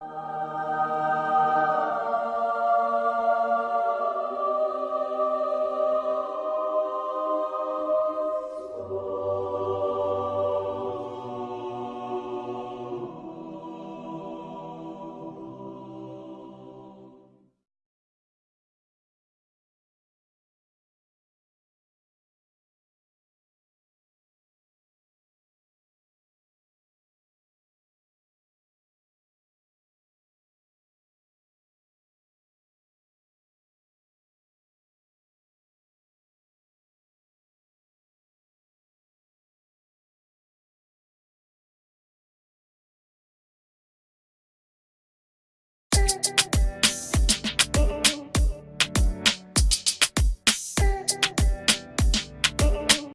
you.